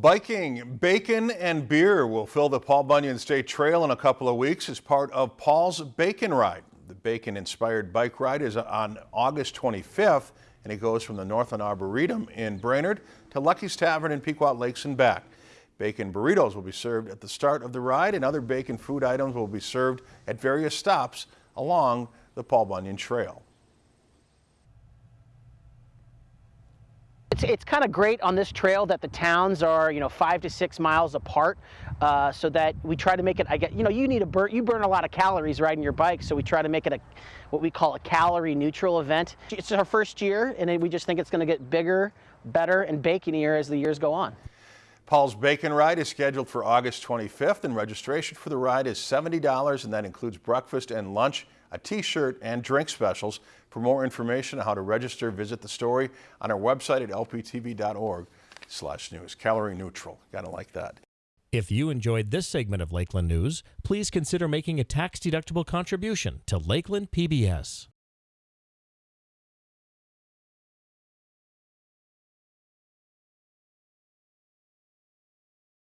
Biking, bacon, and beer will fill the Paul Bunyan State Trail in a couple of weeks as part of Paul's Bacon Ride. The bacon-inspired bike ride is on August 25th, and it goes from the Northland Arboretum in Brainerd to Lucky's Tavern in Pequot Lakes and back. Bacon burritos will be served at the start of the ride, and other bacon food items will be served at various stops along the Paul Bunyan Trail. It's, it's kind of great on this trail that the towns are, you know, five to six miles apart, uh, so that we try to make it. I get, you know, you need a burn. You burn a lot of calories riding your bike, so we try to make it a, what we call a calorie neutral event. It's our first year, and we just think it's going to get bigger, better, and baconier as the years go on. Paul's Bacon Ride is scheduled for August 25th, and registration for the ride is $70, and that includes breakfast and lunch, a t-shirt, and drink specials. For more information on how to register, visit the story on our website at lptv.org slash news. Calorie neutral. Gotta like that. If you enjoyed this segment of Lakeland News, please consider making a tax-deductible contribution to Lakeland PBS.